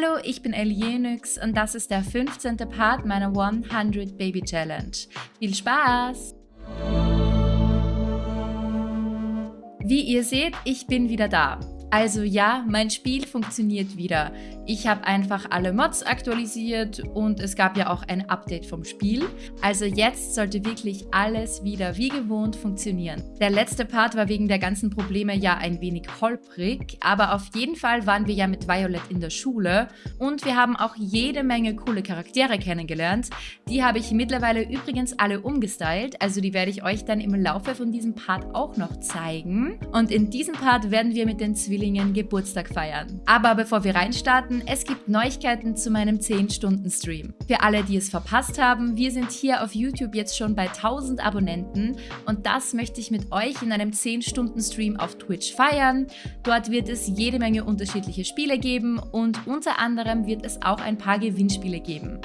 Hallo, ich bin Elienix und das ist der 15. Part meiner 100 Baby Challenge. Viel Spaß! Wie ihr seht, ich bin wieder da. Also ja, mein Spiel funktioniert wieder. Ich habe einfach alle Mods aktualisiert und es gab ja auch ein Update vom Spiel. Also jetzt sollte wirklich alles wieder wie gewohnt funktionieren. Der letzte Part war wegen der ganzen Probleme ja ein wenig holprig, aber auf jeden Fall waren wir ja mit Violet in der Schule und wir haben auch jede Menge coole Charaktere kennengelernt. Die habe ich mittlerweile übrigens alle umgestylt, also die werde ich euch dann im Laufe von diesem Part auch noch zeigen. Und in diesem Part werden wir mit den Zwillingen Geburtstag feiern. Aber bevor wir reinstarten, es gibt Neuigkeiten zu meinem 10-Stunden-Stream. Für alle, die es verpasst haben, wir sind hier auf YouTube jetzt schon bei 1000 Abonnenten und das möchte ich mit euch in einem 10-Stunden-Stream auf Twitch feiern. Dort wird es jede Menge unterschiedliche Spiele geben und unter anderem wird es auch ein paar Gewinnspiele geben.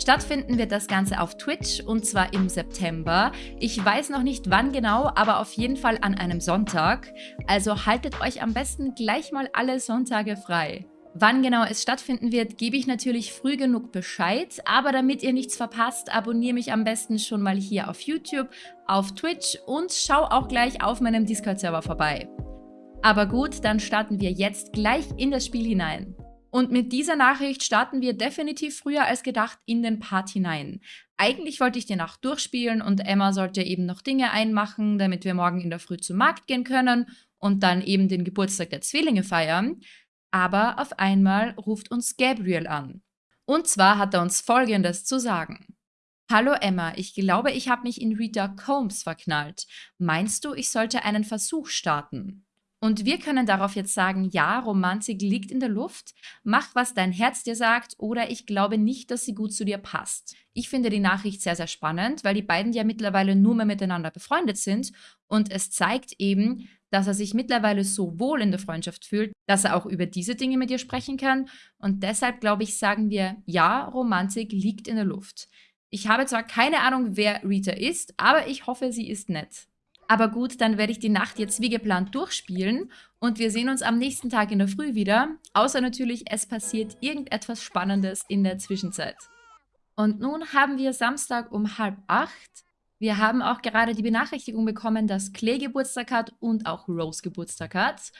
Stattfinden wird das Ganze auf Twitch und zwar im September. Ich weiß noch nicht wann genau, aber auf jeden Fall an einem Sonntag. Also haltet euch am besten gleich mal alle Sonntage frei. Wann genau es stattfinden wird, gebe ich natürlich früh genug Bescheid, aber damit ihr nichts verpasst, abonniere mich am besten schon mal hier auf YouTube, auf Twitch und schau auch gleich auf meinem Discord-Server vorbei. Aber gut, dann starten wir jetzt gleich in das Spiel hinein. Und mit dieser Nachricht starten wir definitiv früher als gedacht in den Part hinein. Eigentlich wollte ich die Nacht durchspielen und Emma sollte eben noch Dinge einmachen, damit wir morgen in der Früh zum Markt gehen können und dann eben den Geburtstag der Zwillinge feiern. Aber auf einmal ruft uns Gabriel an. Und zwar hat er uns Folgendes zu sagen. Hallo Emma, ich glaube, ich habe mich in Rita Combs verknallt. Meinst du, ich sollte einen Versuch starten? Und wir können darauf jetzt sagen, ja, Romantik liegt in der Luft, mach, was dein Herz dir sagt oder ich glaube nicht, dass sie gut zu dir passt. Ich finde die Nachricht sehr, sehr spannend, weil die beiden ja mittlerweile nur mehr miteinander befreundet sind und es zeigt eben, dass er sich mittlerweile so wohl in der Freundschaft fühlt, dass er auch über diese Dinge mit ihr sprechen kann. Und deshalb, glaube ich, sagen wir, ja, Romantik liegt in der Luft. Ich habe zwar keine Ahnung, wer Rita ist, aber ich hoffe, sie ist nett. Aber gut, dann werde ich die Nacht jetzt wie geplant durchspielen und wir sehen uns am nächsten Tag in der Früh wieder. Außer natürlich, es passiert irgendetwas Spannendes in der Zwischenzeit. Und nun haben wir Samstag um halb acht. Wir haben auch gerade die Benachrichtigung bekommen, dass Clay Geburtstag hat und auch Rose Geburtstag hat.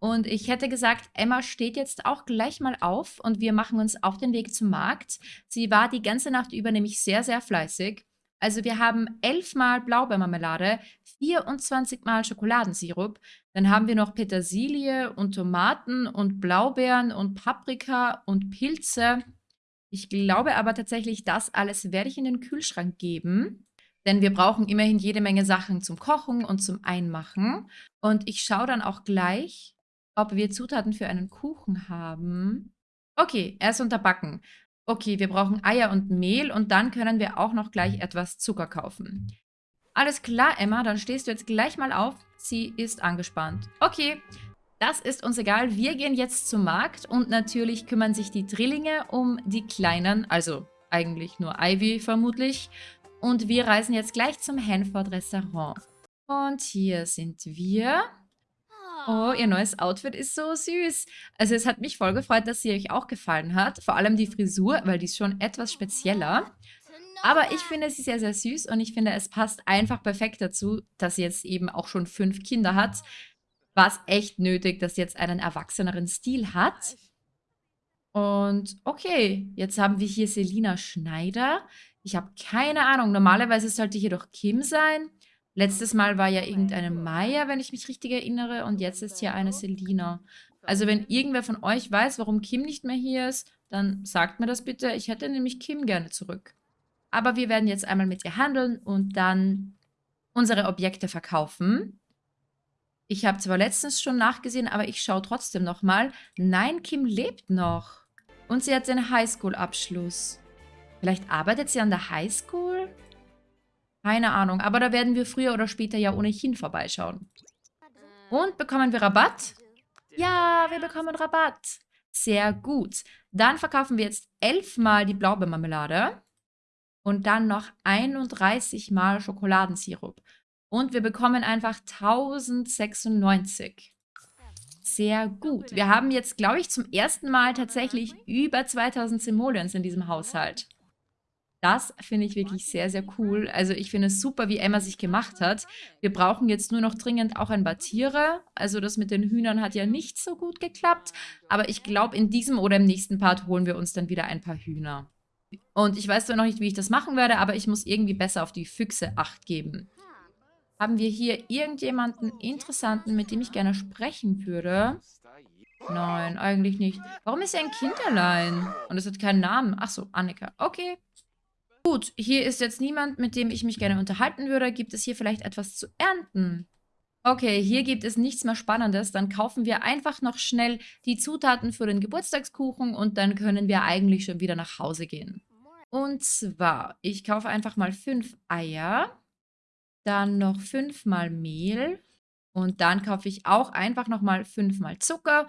Und ich hätte gesagt, Emma steht jetzt auch gleich mal auf und wir machen uns auf den Weg zum Markt. Sie war die ganze Nacht über nämlich sehr, sehr fleißig. Also wir haben elfmal Blaubeermarmelade, 24 Mal Schokoladensirup, dann haben wir noch Petersilie und Tomaten und Blaubeeren und Paprika und Pilze. Ich glaube aber tatsächlich, das alles werde ich in den Kühlschrank geben. Denn wir brauchen immerhin jede Menge Sachen zum Kochen und zum Einmachen. Und ich schaue dann auch gleich, ob wir Zutaten für einen Kuchen haben. Okay, er ist unterbacken. Okay, wir brauchen Eier und Mehl und dann können wir auch noch gleich etwas Zucker kaufen. Alles klar, Emma, dann stehst du jetzt gleich mal auf. Sie ist angespannt. Okay, das ist uns egal. Wir gehen jetzt zum Markt und natürlich kümmern sich die Drillinge um die Kleinen, also eigentlich nur Ivy vermutlich. Und wir reisen jetzt gleich zum Hanford Restaurant. Und hier sind wir. Oh, ihr neues Outfit ist so süß. Also es hat mich voll gefreut, dass sie euch auch gefallen hat. Vor allem die Frisur, weil die ist schon etwas spezieller. Aber ich finde sie sehr, sehr süß und ich finde, es passt einfach perfekt dazu, dass sie jetzt eben auch schon fünf Kinder hat. War es echt nötig, dass sie jetzt einen erwachseneren Stil hat. Und okay, jetzt haben wir hier Selina Schneider. Ich habe keine Ahnung. Normalerweise sollte hier doch Kim sein. Letztes Mal war ja irgendeine Maya, wenn ich mich richtig erinnere. Und jetzt ist hier eine Selina. Also wenn irgendwer von euch weiß, warum Kim nicht mehr hier ist, dann sagt mir das bitte. Ich hätte nämlich Kim gerne zurück. Aber wir werden jetzt einmal mit ihr handeln und dann unsere Objekte verkaufen. Ich habe zwar letztens schon nachgesehen, aber ich schaue trotzdem nochmal. Nein, Kim lebt noch. Und sie hat den Highschool-Abschluss. Vielleicht arbeitet sie an der Highschool? Keine Ahnung, aber da werden wir früher oder später ja ohnehin vorbeischauen. Und bekommen wir Rabatt? Ja, wir bekommen Rabatt. Sehr gut. Dann verkaufen wir jetzt elfmal die Blaubeermarmelade und dann noch 31 Mal Schokoladensirup. Und wir bekommen einfach 1096. Sehr gut. Wir haben jetzt, glaube ich, zum ersten Mal tatsächlich über 2000 Simoleons in diesem Haushalt. Das finde ich wirklich sehr, sehr cool. Also ich finde es super, wie Emma sich gemacht hat. Wir brauchen jetzt nur noch dringend auch ein paar Tiere. Also das mit den Hühnern hat ja nicht so gut geklappt. Aber ich glaube, in diesem oder im nächsten Part holen wir uns dann wieder ein paar Hühner. Und ich weiß zwar noch nicht, wie ich das machen werde, aber ich muss irgendwie besser auf die Füchse Acht geben. Haben wir hier irgendjemanden Interessanten, mit dem ich gerne sprechen würde? Nein, eigentlich nicht. Warum ist er ein Kinderlein? Und es hat keinen Namen. Ach so, Annika. Okay. Gut, hier ist jetzt niemand, mit dem ich mich gerne unterhalten würde. Gibt es hier vielleicht etwas zu ernten? Okay, hier gibt es nichts mehr Spannendes. Dann kaufen wir einfach noch schnell die Zutaten für den Geburtstagskuchen und dann können wir eigentlich schon wieder nach Hause gehen. Und zwar, ich kaufe einfach mal fünf Eier, dann noch fünfmal Mehl und dann kaufe ich auch einfach nochmal fünfmal Zucker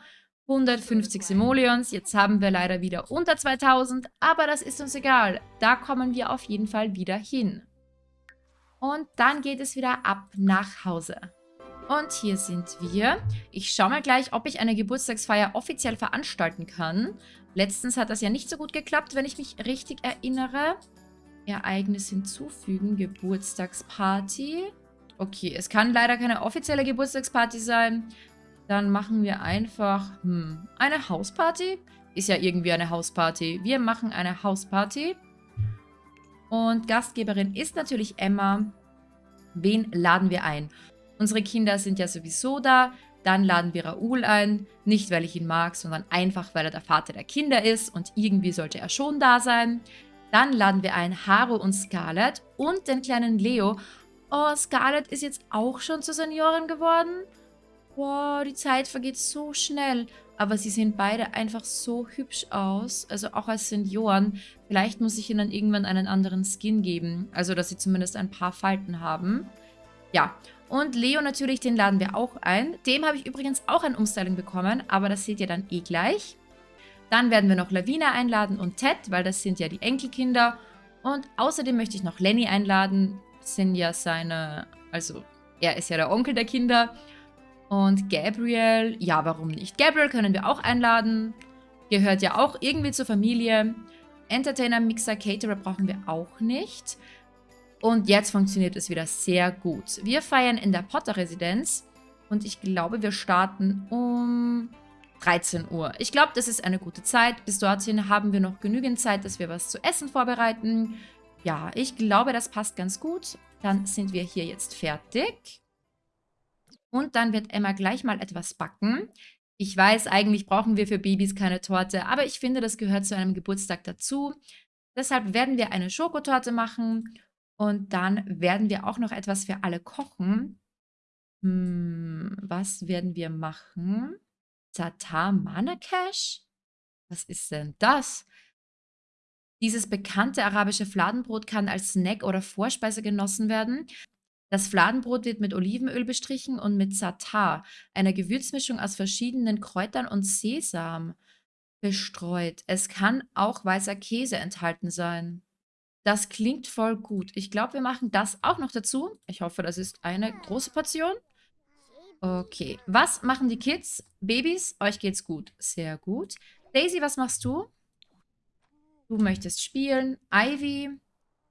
150 Simoleons. Jetzt haben wir leider wieder unter 2000, aber das ist uns egal. Da kommen wir auf jeden Fall wieder hin. Und dann geht es wieder ab nach Hause. Und hier sind wir. Ich schaue mal gleich, ob ich eine Geburtstagsfeier offiziell veranstalten kann. Letztens hat das ja nicht so gut geklappt, wenn ich mich richtig erinnere. Ereignis hinzufügen, Geburtstagsparty. Okay, es kann leider keine offizielle Geburtstagsparty sein. Dann machen wir einfach hm, eine Hausparty. Ist ja irgendwie eine Hausparty. Wir machen eine Hausparty. Und Gastgeberin ist natürlich Emma. Wen laden wir ein? Unsere Kinder sind ja sowieso da. Dann laden wir Raoul ein. Nicht, weil ich ihn mag, sondern einfach, weil er der Vater der Kinder ist. Und irgendwie sollte er schon da sein. Dann laden wir ein Haro und Scarlett und den kleinen Leo. Oh, Scarlett ist jetzt auch schon zur Seniorin geworden. Wow, die Zeit vergeht so schnell. Aber sie sehen beide einfach so hübsch aus. Also auch als Senioren. Vielleicht muss ich ihnen irgendwann einen anderen Skin geben. Also, dass sie zumindest ein paar Falten haben. Ja, und Leo natürlich, den laden wir auch ein. Dem habe ich übrigens auch ein Umstyling bekommen. Aber das seht ihr dann eh gleich. Dann werden wir noch Lavina einladen und Ted, weil das sind ja die Enkelkinder. Und außerdem möchte ich noch Lenny einladen. Sind ja seine... Also, er ist ja der Onkel der Kinder. Und Gabriel, ja, warum nicht? Gabriel können wir auch einladen. Gehört ja auch irgendwie zur Familie. Entertainer, Mixer, Caterer brauchen wir auch nicht. Und jetzt funktioniert es wieder sehr gut. Wir feiern in der Potter-Residenz. Und ich glaube, wir starten um 13 Uhr. Ich glaube, das ist eine gute Zeit. Bis dorthin haben wir noch genügend Zeit, dass wir was zu essen vorbereiten. Ja, ich glaube, das passt ganz gut. Dann sind wir hier jetzt fertig. Und dann wird Emma gleich mal etwas backen. Ich weiß, eigentlich brauchen wir für Babys keine Torte, aber ich finde, das gehört zu einem Geburtstag dazu. Deshalb werden wir eine Schokotorte machen und dann werden wir auch noch etwas für alle kochen. Hm, was werden wir machen? Tatar Manakesh? Was ist denn das? Dieses bekannte arabische Fladenbrot kann als Snack oder Vorspeise genossen werden. Das Fladenbrot wird mit Olivenöl bestrichen und mit Satar, einer Gewürzmischung aus verschiedenen Kräutern und Sesam, bestreut. Es kann auch weißer Käse enthalten sein. Das klingt voll gut. Ich glaube, wir machen das auch noch dazu. Ich hoffe, das ist eine große Portion. Okay. Was machen die Kids? Babys, euch geht's gut. Sehr gut. Daisy, was machst du? Du möchtest spielen. Ivy,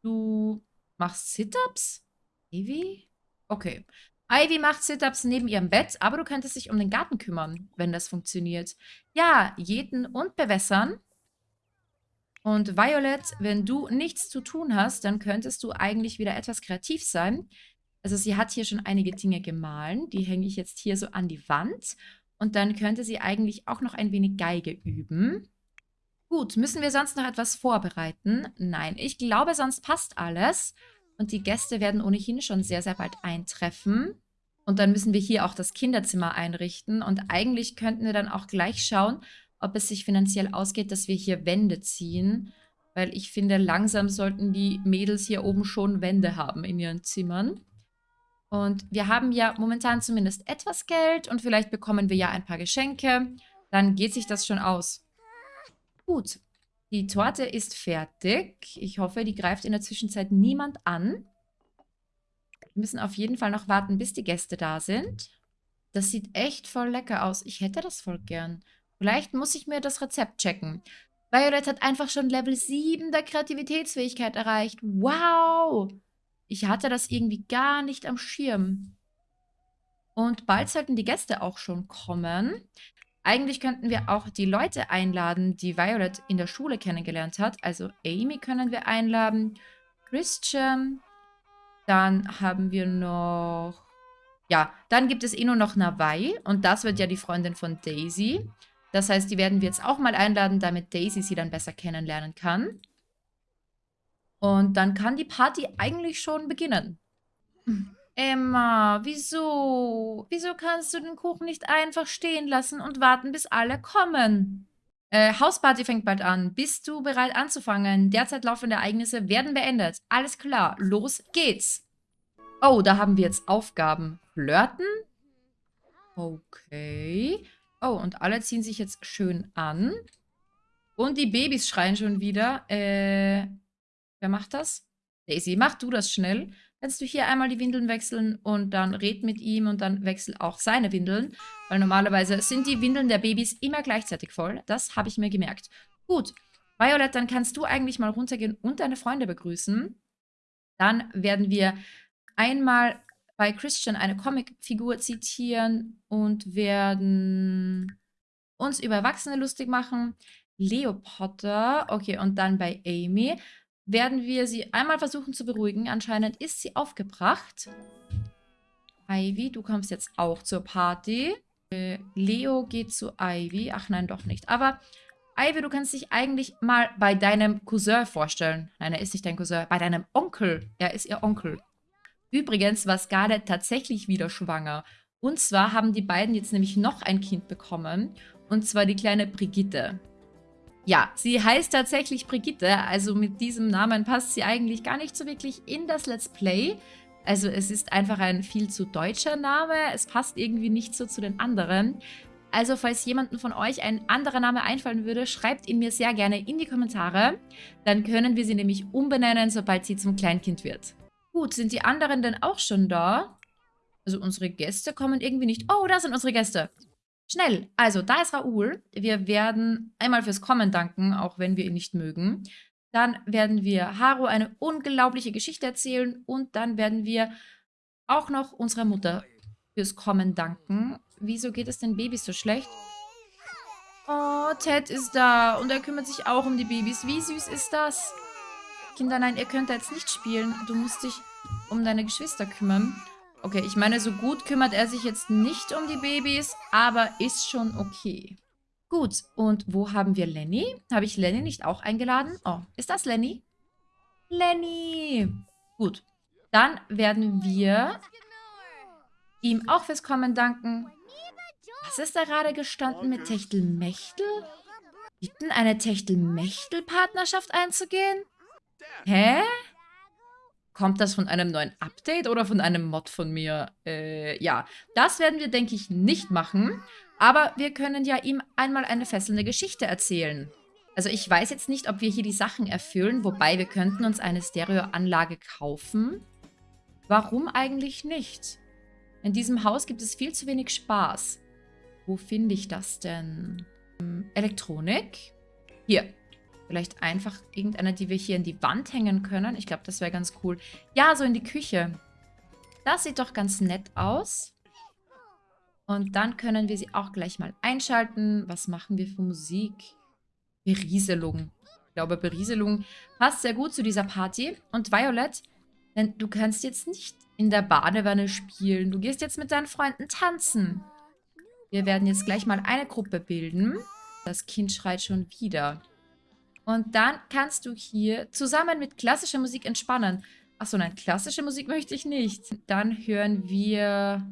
du machst Sit-Ups? Ivy? Okay. Ivy macht Sit-Ups neben ihrem Bett, aber du könntest dich um den Garten kümmern, wenn das funktioniert. Ja, jäten und bewässern. Und Violet, wenn du nichts zu tun hast, dann könntest du eigentlich wieder etwas kreativ sein. Also sie hat hier schon einige Dinge gemahlen. Die hänge ich jetzt hier so an die Wand. Und dann könnte sie eigentlich auch noch ein wenig Geige üben. Gut, müssen wir sonst noch etwas vorbereiten? Nein, ich glaube, sonst passt alles. Und die Gäste werden ohnehin schon sehr, sehr bald eintreffen. Und dann müssen wir hier auch das Kinderzimmer einrichten. Und eigentlich könnten wir dann auch gleich schauen, ob es sich finanziell ausgeht, dass wir hier Wände ziehen. Weil ich finde, langsam sollten die Mädels hier oben schon Wände haben in ihren Zimmern. Und wir haben ja momentan zumindest etwas Geld und vielleicht bekommen wir ja ein paar Geschenke. Dann geht sich das schon aus. Gut, die Torte ist fertig. Ich hoffe, die greift in der Zwischenzeit niemand an. Wir müssen auf jeden Fall noch warten, bis die Gäste da sind. Das sieht echt voll lecker aus. Ich hätte das voll gern. Vielleicht muss ich mir das Rezept checken. Violet hat einfach schon Level 7 der Kreativitätsfähigkeit erreicht. Wow! Ich hatte das irgendwie gar nicht am Schirm. Und bald sollten die Gäste auch schon kommen. Eigentlich könnten wir auch die Leute einladen, die Violet in der Schule kennengelernt hat. Also Amy können wir einladen, Christian. Dann haben wir noch... Ja, dann gibt es eh nur noch Navai. Und das wird ja die Freundin von Daisy. Das heißt, die werden wir jetzt auch mal einladen, damit Daisy sie dann besser kennenlernen kann. Und dann kann die Party eigentlich schon beginnen. Emma, wieso? Wieso kannst du den Kuchen nicht einfach stehen lassen und warten, bis alle kommen? Äh, Hausparty fängt bald an. Bist du bereit anzufangen? Derzeit laufende Ereignisse werden beendet. Alles klar, los geht's. Oh, da haben wir jetzt Aufgaben. Flirten? Okay. Oh, und alle ziehen sich jetzt schön an. Und die Babys schreien schon wieder. Äh, wer macht das? Daisy, mach du das schnell. Kannst du hier einmal die Windeln wechseln und dann red mit ihm und dann wechsel auch seine Windeln. Weil normalerweise sind die Windeln der Babys immer gleichzeitig voll. Das habe ich mir gemerkt. Gut, Violet, dann kannst du eigentlich mal runtergehen und deine Freunde begrüßen. Dann werden wir einmal bei Christian eine Comicfigur zitieren und werden uns über Erwachsene lustig machen. Leo Potter, okay, und dann bei Amy werden wir sie einmal versuchen zu beruhigen. Anscheinend ist sie aufgebracht. Ivy, du kommst jetzt auch zur Party. Äh, Leo geht zu Ivy. Ach nein, doch nicht. Aber Ivy, du kannst dich eigentlich mal bei deinem Cousin vorstellen. Nein, er ist nicht dein Cousin. Bei deinem Onkel. Er ist ihr Onkel. Übrigens war Scarlett tatsächlich wieder schwanger. Und zwar haben die beiden jetzt nämlich noch ein Kind bekommen. Und zwar die kleine Brigitte. Ja, sie heißt tatsächlich Brigitte. Also mit diesem Namen passt sie eigentlich gar nicht so wirklich in das Let's Play. Also es ist einfach ein viel zu deutscher Name. Es passt irgendwie nicht so zu den anderen. Also falls jemandem von euch ein anderer Name einfallen würde, schreibt ihn mir sehr gerne in die Kommentare. Dann können wir sie nämlich umbenennen, sobald sie zum Kleinkind wird. Gut, sind die anderen denn auch schon da? Also unsere Gäste kommen irgendwie nicht. Oh, da sind unsere Gäste. Schnell. Also, da ist Raoul. Wir werden einmal fürs Kommen danken, auch wenn wir ihn nicht mögen. Dann werden wir Haru eine unglaubliche Geschichte erzählen und dann werden wir auch noch unserer Mutter fürs Kommen danken. Wieso geht es den Babys so schlecht? Oh, Ted ist da und er kümmert sich auch um die Babys. Wie süß ist das? Kinder, nein, ihr könnt da jetzt nicht spielen. Du musst dich um deine Geschwister kümmern. Okay, ich meine, so gut kümmert er sich jetzt nicht um die Babys, aber ist schon okay. Gut, und wo haben wir Lenny? Habe ich Lenny nicht auch eingeladen? Oh, ist das Lenny? Lenny! Gut, dann werden wir ihm auch fürs Kommen danken. Was ist da gerade gestanden mit Techtelmechtel? Bitten, eine Techtelmechtel-Partnerschaft einzugehen? Hä? Kommt das von einem neuen Update oder von einem Mod von mir? Äh, ja, das werden wir, denke ich, nicht machen. Aber wir können ja ihm einmal eine fesselnde Geschichte erzählen. Also ich weiß jetzt nicht, ob wir hier die Sachen erfüllen, wobei wir könnten uns eine Stereoanlage kaufen. Warum eigentlich nicht? In diesem Haus gibt es viel zu wenig Spaß. Wo finde ich das denn? Hm, Elektronik? Hier. Vielleicht einfach irgendeine, die wir hier in die Wand hängen können. Ich glaube, das wäre ganz cool. Ja, so in die Küche. Das sieht doch ganz nett aus. Und dann können wir sie auch gleich mal einschalten. Was machen wir für Musik? Berieselung. Ich glaube, Berieselung passt sehr gut zu dieser Party. Und Violet, denn du kannst jetzt nicht in der Badewanne spielen. Du gehst jetzt mit deinen Freunden tanzen. Wir werden jetzt gleich mal eine Gruppe bilden. Das Kind schreit schon wieder. Und dann kannst du hier zusammen mit klassischer Musik entspannen. Achso, nein, klassische Musik möchte ich nicht. Dann hören wir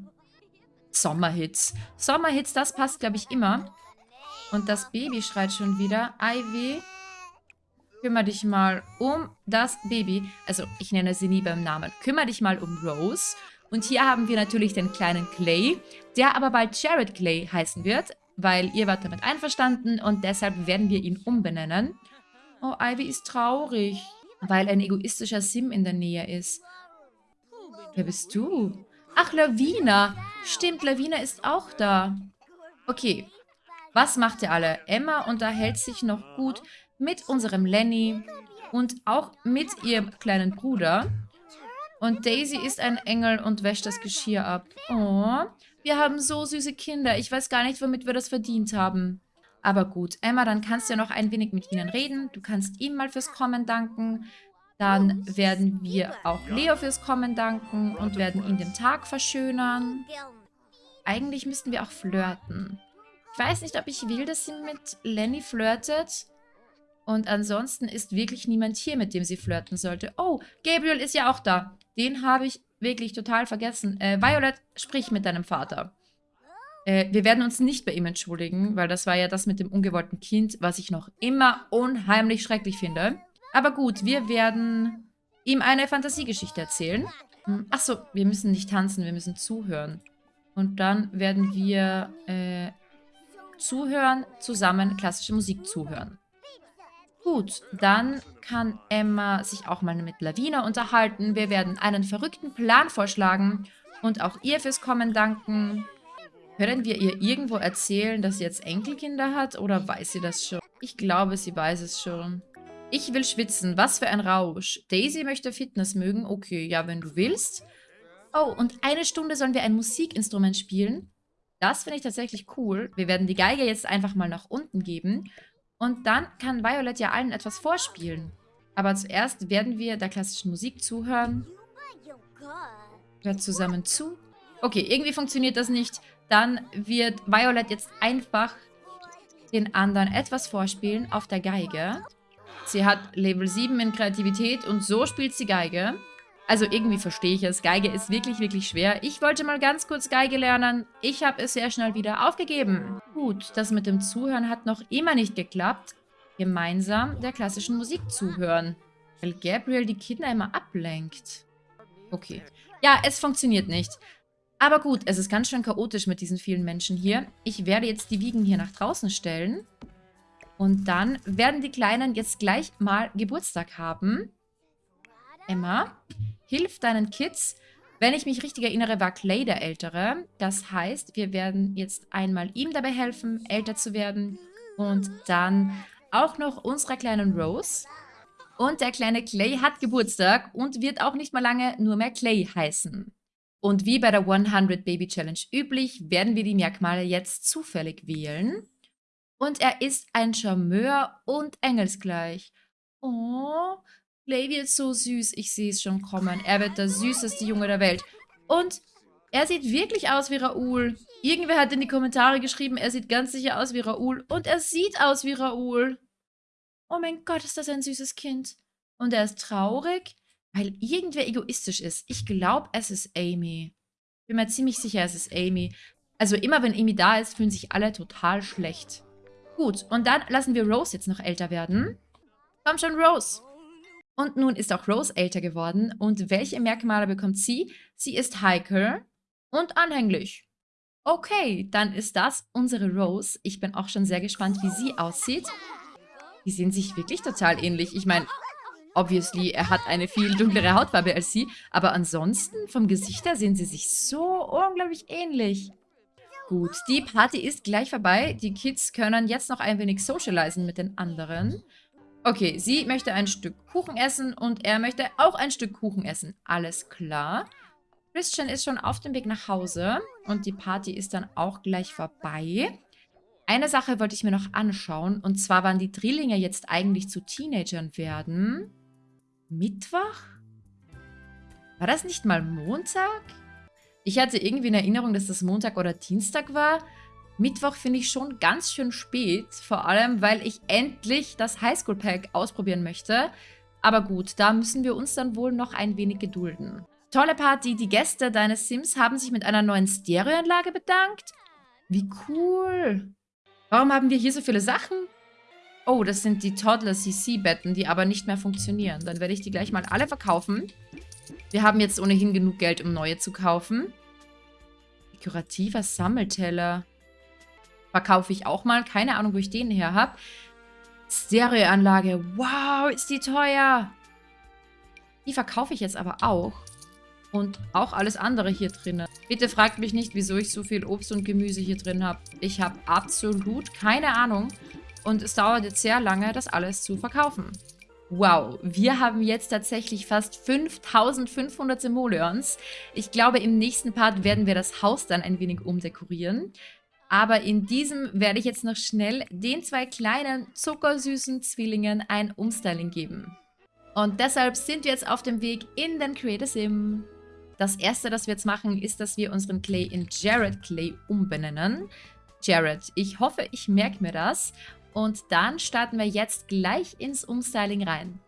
Sommerhits. Sommerhits, das passt, glaube ich, immer. Und das Baby schreit schon wieder. Ivy, kümmere dich mal um das Baby. Also, ich nenne sie nie beim Namen. Kümmere dich mal um Rose. Und hier haben wir natürlich den kleinen Clay, der aber bald Jared Clay heißen wird, weil ihr wart damit einverstanden und deshalb werden wir ihn umbenennen. Oh, Ivy ist traurig, weil ein egoistischer Sim in der Nähe ist. Wer bist du? Ach, Lavina. Stimmt, Lavina ist auch da. Okay. Was macht ihr alle? Emma unterhält sich noch gut mit unserem Lenny und auch mit ihrem kleinen Bruder. Und Daisy ist ein Engel und wäscht das Geschirr ab. Oh, wir haben so süße Kinder. Ich weiß gar nicht, womit wir das verdient haben. Aber gut, Emma, dann kannst du ja noch ein wenig mit ihnen reden. Du kannst ihm mal fürs Kommen danken. Dann werden wir auch Leo fürs Kommen danken und werden ihm den Tag verschönern. Eigentlich müssten wir auch flirten. Ich weiß nicht, ob ich will, dass sie mit Lenny flirtet. Und ansonsten ist wirklich niemand hier, mit dem sie flirten sollte. Oh, Gabriel ist ja auch da. Den habe ich wirklich total vergessen. Äh, Violet, sprich mit deinem Vater. Äh, wir werden uns nicht bei ihm entschuldigen, weil das war ja das mit dem ungewollten Kind, was ich noch immer unheimlich schrecklich finde. Aber gut, wir werden ihm eine Fantasiegeschichte erzählen. Hm, Achso, wir müssen nicht tanzen, wir müssen zuhören. Und dann werden wir äh, zuhören, zusammen klassische Musik zuhören. Gut, dann kann Emma sich auch mal mit Lavina unterhalten. Wir werden einen verrückten Plan vorschlagen und auch ihr fürs Kommen danken. Können wir ihr irgendwo erzählen, dass sie jetzt Enkelkinder hat oder weiß sie das schon? Ich glaube, sie weiß es schon. Ich will schwitzen. Was für ein Rausch. Daisy möchte Fitness mögen. Okay, ja, wenn du willst. Oh, und eine Stunde sollen wir ein Musikinstrument spielen. Das finde ich tatsächlich cool. Wir werden die Geige jetzt einfach mal nach unten geben. Und dann kann Violet ja allen etwas vorspielen. Aber zuerst werden wir der klassischen Musik zuhören. Hört zusammen zu. Okay, irgendwie funktioniert das nicht. Dann wird Violet jetzt einfach den anderen etwas vorspielen auf der Geige. Sie hat Level 7 in Kreativität und so spielt sie Geige. Also irgendwie verstehe ich es. Geige ist wirklich, wirklich schwer. Ich wollte mal ganz kurz Geige lernen. Ich habe es sehr schnell wieder aufgegeben. Gut, das mit dem Zuhören hat noch immer nicht geklappt. Gemeinsam der klassischen Musik zuhören. Weil Gabriel die Kinder immer ablenkt. Okay. Ja, es funktioniert nicht. Aber gut, es ist ganz schön chaotisch mit diesen vielen Menschen hier. Ich werde jetzt die Wiegen hier nach draußen stellen. Und dann werden die Kleinen jetzt gleich mal Geburtstag haben. Emma, hilf deinen Kids. Wenn ich mich richtig erinnere, war Clay der Ältere. Das heißt, wir werden jetzt einmal ihm dabei helfen, älter zu werden. Und dann auch noch unserer kleinen Rose. Und der kleine Clay hat Geburtstag und wird auch nicht mal lange nur mehr Clay heißen. Und wie bei der 100 Baby Challenge üblich, werden wir die Merkmale jetzt zufällig wählen. Und er ist ein Charmeur und engelsgleich. Oh, Levi ist so süß. Ich sehe es schon kommen. Er wird der süßeste Junge der Welt. Und er sieht wirklich aus wie Raoul. Irgendwer hat in die Kommentare geschrieben, er sieht ganz sicher aus wie Raoul. Und er sieht aus wie Raoul. Oh mein Gott, ist das ein süßes Kind. Und er ist traurig, weil irgendwer egoistisch ist. Ich glaube, es ist Amy. Bin mir ziemlich sicher, es ist Amy. Also immer, wenn Amy da ist, fühlen sich alle total schlecht. Gut, und dann lassen wir Rose jetzt noch älter werden. Komm schon, Rose. Und nun ist auch Rose älter geworden. Und welche Merkmale bekommt sie? Sie ist heikel und anhänglich. Okay, dann ist das unsere Rose. Ich bin auch schon sehr gespannt, wie sie aussieht. Die sehen sich wirklich total ähnlich. Ich meine, obviously, er hat eine viel dunklere Hautfarbe als sie. Aber ansonsten, vom Gesicht her, sehen sie sich so unglaublich ähnlich. Gut, die Party ist gleich vorbei. Die Kids können jetzt noch ein wenig socialisen mit den anderen. Okay, sie möchte ein Stück Kuchen essen und er möchte auch ein Stück Kuchen essen. Alles klar. Christian ist schon auf dem Weg nach Hause und die Party ist dann auch gleich vorbei. Eine Sache wollte ich mir noch anschauen und zwar, wann die Drillinge jetzt eigentlich zu Teenagern werden. Mittwoch? War das nicht mal Montag? Ich hatte irgendwie in Erinnerung, dass das Montag oder Dienstag war. Mittwoch finde ich schon ganz schön spät, vor allem, weil ich endlich das Highschool-Pack ausprobieren möchte. Aber gut, da müssen wir uns dann wohl noch ein wenig gedulden. Tolle Party, die Gäste deines Sims haben sich mit einer neuen Stereoanlage bedankt. Wie cool. Warum haben wir hier so viele Sachen? Oh, das sind die Toddler-CC-Betten, die aber nicht mehr funktionieren. Dann werde ich die gleich mal alle verkaufen. Wir haben jetzt ohnehin genug Geld, um neue zu kaufen. Dekorativer Sammelteller verkaufe ich auch mal. Keine Ahnung, wo ich den her habe. Stereoanlage. Wow, ist die teuer. Die verkaufe ich jetzt aber auch. und auch alles andere hier drin. Bitte fragt mich nicht, wieso ich so viel Obst und Gemüse hier drin habe. Ich habe absolut keine Ahnung und es dauert jetzt sehr lange, das alles zu verkaufen. Wow, wir haben jetzt tatsächlich fast 5500 Simoleons. Ich glaube, im nächsten Part werden wir das Haus dann ein wenig umdekorieren. Aber in diesem werde ich jetzt noch schnell den zwei kleinen zuckersüßen Zwillingen ein Umstyling geben. Und deshalb sind wir jetzt auf dem Weg in den Creator Sim. Das erste, das wir jetzt machen, ist, dass wir unseren Clay in Jared Clay umbenennen. Jared, ich hoffe, ich merke mir das. Und dann starten wir jetzt gleich ins Umstyling rein.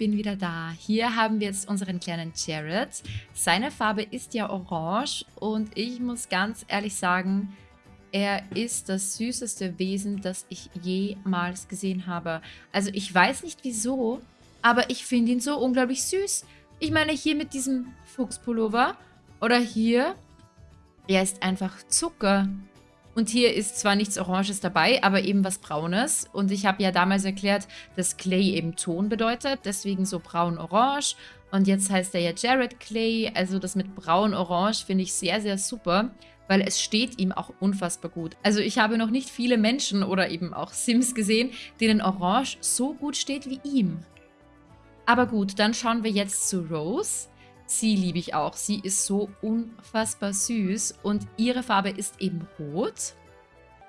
Bin wieder da. Hier haben wir jetzt unseren kleinen Jared. Seine Farbe ist ja orange und ich muss ganz ehrlich sagen, er ist das süßeste Wesen, das ich jemals gesehen habe. Also ich weiß nicht wieso, aber ich finde ihn so unglaublich süß. Ich meine hier mit diesem Fuchspullover oder hier, er ist einfach Zucker. Und hier ist zwar nichts Oranges dabei, aber eben was Braunes. Und ich habe ja damals erklärt, dass Clay eben Ton bedeutet, deswegen so braun-orange. Und jetzt heißt er ja Jared Clay, also das mit braun-orange finde ich sehr, sehr super, weil es steht ihm auch unfassbar gut. Also ich habe noch nicht viele Menschen oder eben auch Sims gesehen, denen Orange so gut steht wie ihm. Aber gut, dann schauen wir jetzt zu Rose. Sie liebe ich auch. Sie ist so unfassbar süß und ihre Farbe ist eben rot.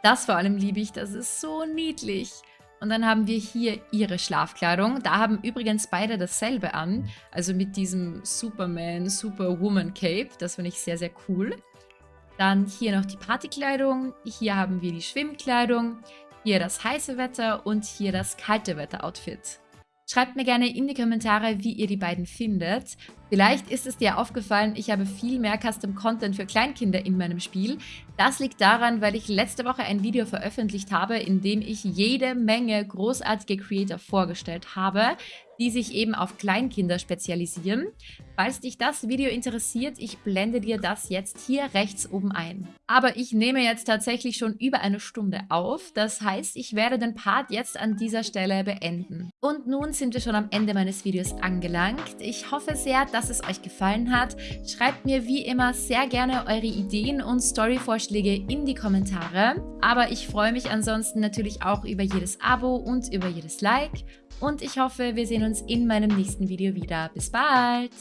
Das vor allem liebe ich, das ist so niedlich. Und dann haben wir hier ihre Schlafkleidung. Da haben übrigens beide dasselbe an. Also mit diesem Superman, Superwoman Cape. Das finde ich sehr, sehr cool. Dann hier noch die Partykleidung. Hier haben wir die Schwimmkleidung. Hier das heiße Wetter und hier das kalte Wetter-Outfit. Schreibt mir gerne in die Kommentare, wie ihr die beiden findet. Vielleicht ist es dir aufgefallen, ich habe viel mehr Custom Content für Kleinkinder in meinem Spiel. Das liegt daran, weil ich letzte Woche ein Video veröffentlicht habe, in dem ich jede Menge großartige Creator vorgestellt habe, die sich eben auf Kleinkinder spezialisieren. Falls dich das Video interessiert, ich blende dir das jetzt hier rechts oben ein. Aber ich nehme jetzt tatsächlich schon über eine Stunde auf, das heißt, ich werde den Part jetzt an dieser Stelle beenden. Und nun sind wir schon am Ende meines Videos angelangt. Ich hoffe sehr, dass es euch gefallen hat. Schreibt mir wie immer sehr gerne eure Ideen und Storyvorschläge in die Kommentare. Aber ich freue mich ansonsten natürlich auch über jedes Abo und über jedes Like und ich hoffe, wir sehen uns in meinem nächsten Video wieder. Bis bald!